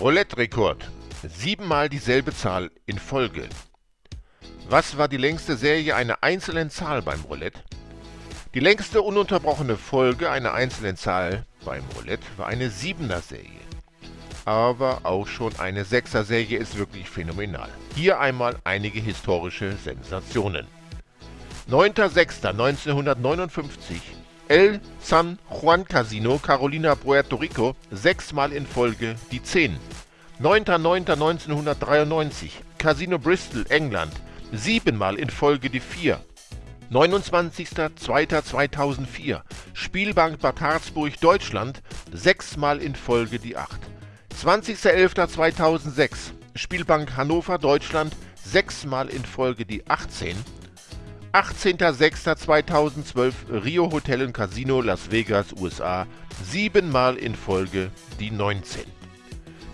Roulette-Rekord. Siebenmal dieselbe Zahl in Folge. Was war die längste Serie einer einzelnen Zahl beim Roulette? Die längste ununterbrochene Folge einer einzelnen Zahl beim Roulette war eine Siebener-Serie. Aber auch schon eine Sechser-Serie ist wirklich phänomenal. Hier einmal einige historische Sensationen. 9.06.1959 El San Juan Casino, Carolina, Puerto Rico, sechsmal in Folge die 10. 9.09.1993, Casino Bristol, England, siebenmal in Folge die 4. 29.02.2004, Spielbank Bad Harzburg, Deutschland, sechsmal in Folge die 8. 20.11.2006, Spielbank Hannover, Deutschland, sechsmal in Folge die 18. 18.06.2012 Rio Hotel Casino Las Vegas, USA, siebenmal in Folge die 19.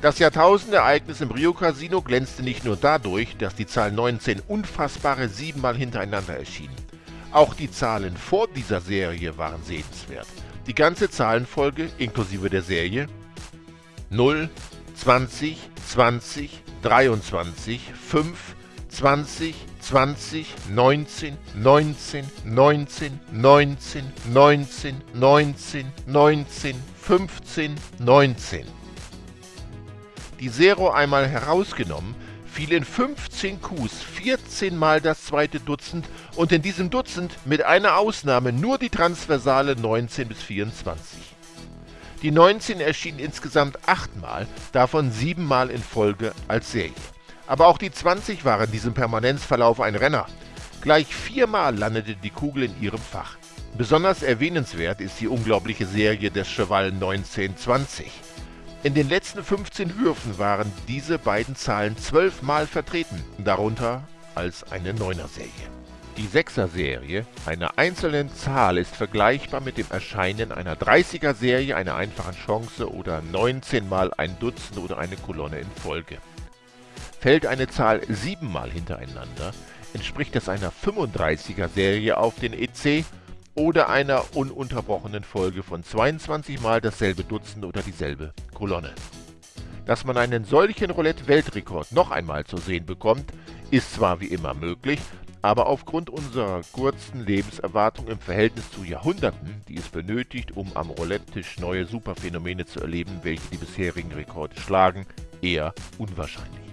Das Jahrtausendereignis im Rio Casino glänzte nicht nur dadurch, dass die Zahl 19 unfassbare siebenmal hintereinander erschien. Auch die Zahlen vor dieser Serie waren sehenswert. Die ganze Zahlenfolge inklusive der Serie 0, 20, 20, 23, 5, 20, 20, 19, 19, 19, 19, 19, 19, 19, 15, 19. Die Zero einmal herausgenommen, fiel in 15 Qs 14 mal das zweite Dutzend und in diesem Dutzend mit einer Ausnahme nur die Transversale 19 bis 24. Die 19 erschien insgesamt 8 Mal, davon 7 Mal in Folge als Serie. Aber auch die 20 war in diesem Permanenzverlauf ein Renner. Gleich viermal landete die Kugel in ihrem Fach. Besonders erwähnenswert ist die unglaubliche Serie des Cheval 1920. In den letzten 15 Würfen waren diese beiden Zahlen zwölfmal vertreten, darunter als eine Neuner-Serie. Die Sechser-Serie einer einzelnen Zahl ist vergleichbar mit dem Erscheinen einer 30er-Serie einer einfachen Chance oder 19 mal ein Dutzend oder eine Kolonne in Folge. Fällt eine Zahl siebenmal hintereinander, entspricht das einer 35er-Serie auf den EC oder einer ununterbrochenen Folge von 22 Mal dasselbe Dutzend oder dieselbe Kolonne. Dass man einen solchen Roulette-Weltrekord noch einmal zu sehen bekommt, ist zwar wie immer möglich, aber aufgrund unserer kurzen Lebenserwartung im Verhältnis zu Jahrhunderten, die es benötigt, um am Roulette-Tisch neue Superphänomene zu erleben, welche die bisherigen Rekorde schlagen, eher unwahrscheinlich.